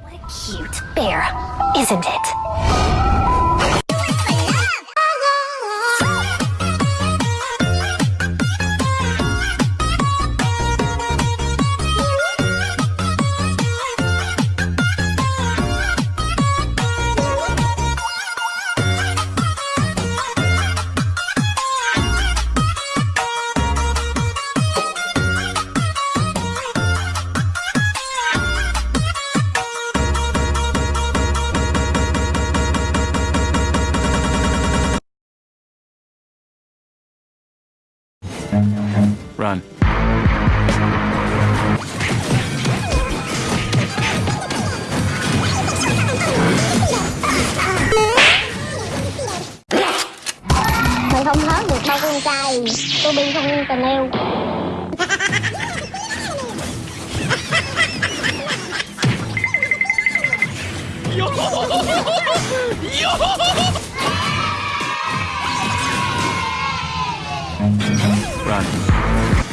What a cute bear, isn't it? run. Mình không hớt được bao con trai, tôi bị không tình yêu. Yo! Yo! run.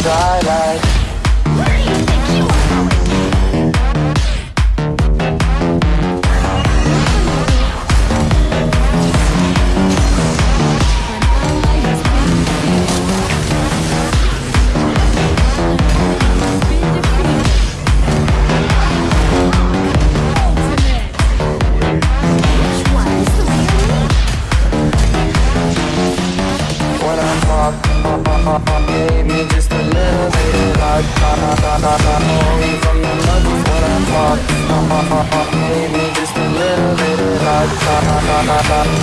How Just a little bit of from the mothers when I talk. Gave me just a little bit of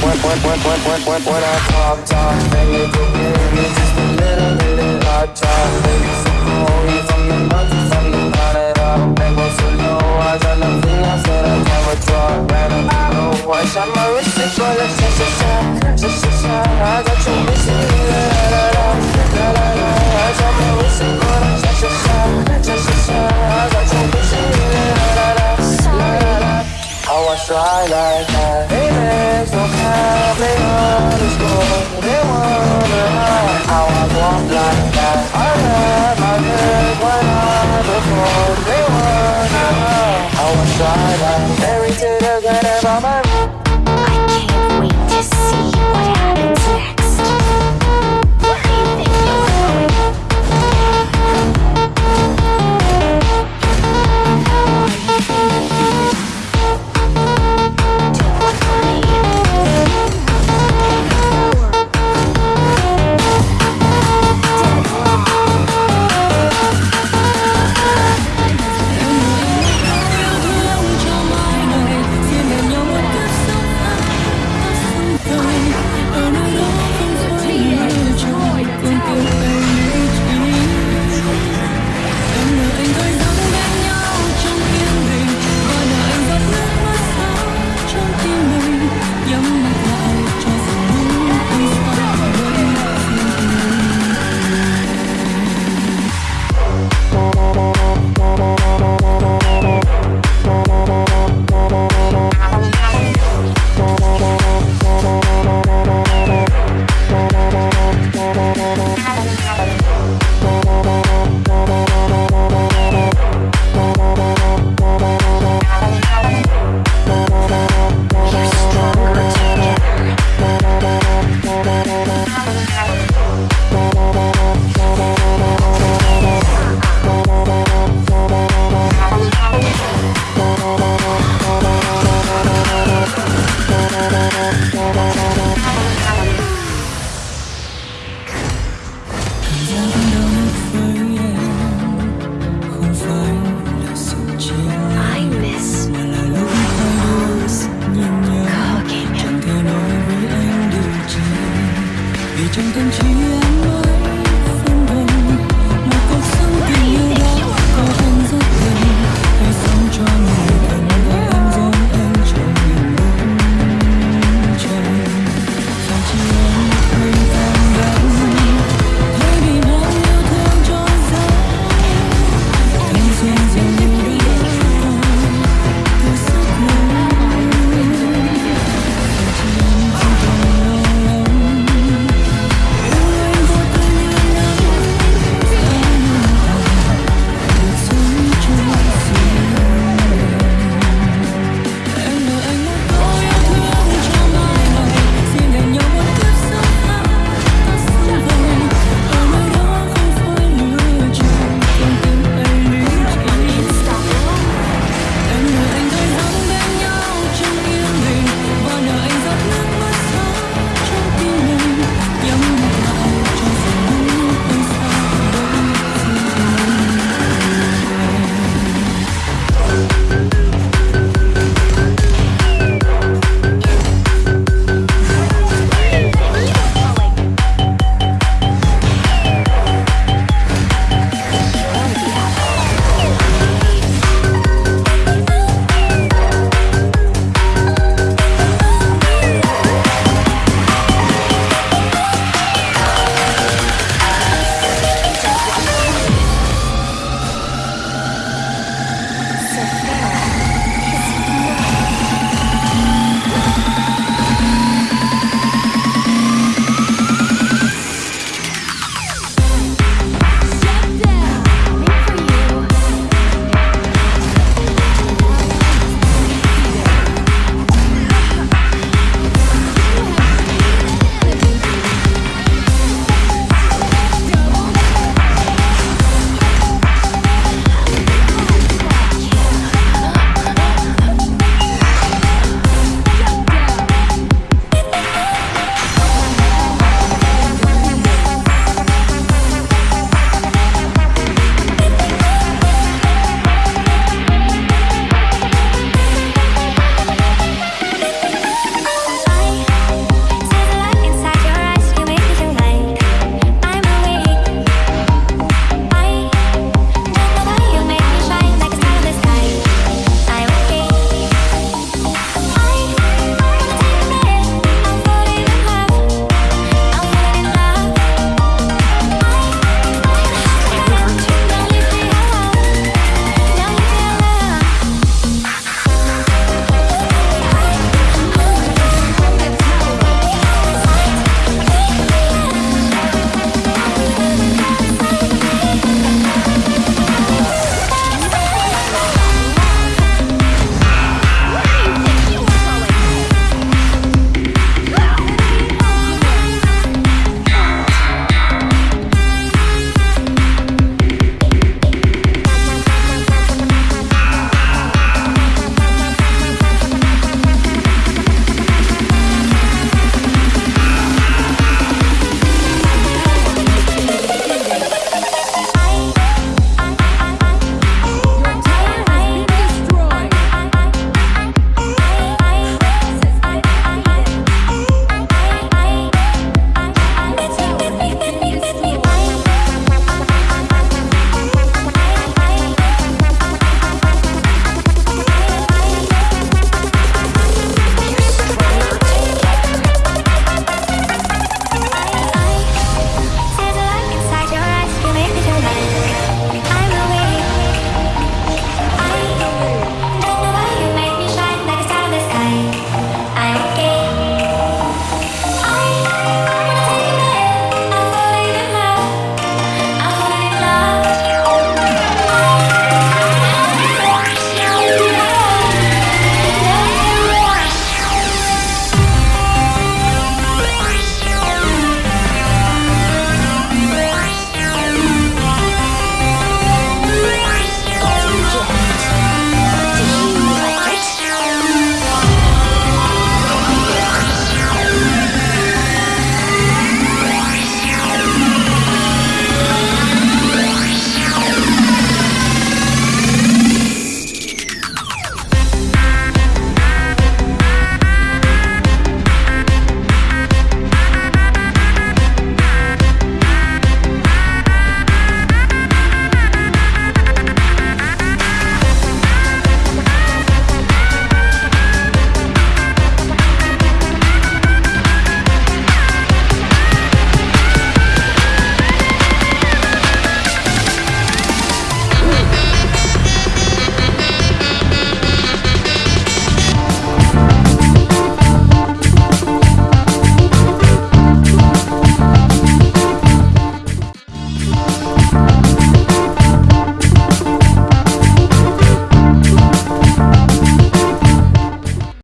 when, when, when, when, when, when I talk, talk. Baby, me just a little bit of from the I. I got you missing, la la la la, la la la. I shot my wrist, it go like sha sha sha, sha sha sha. I got you missing, la la try like that. Haters don't have, they underscore. They wonder how I walk like that. I had my when I before. Like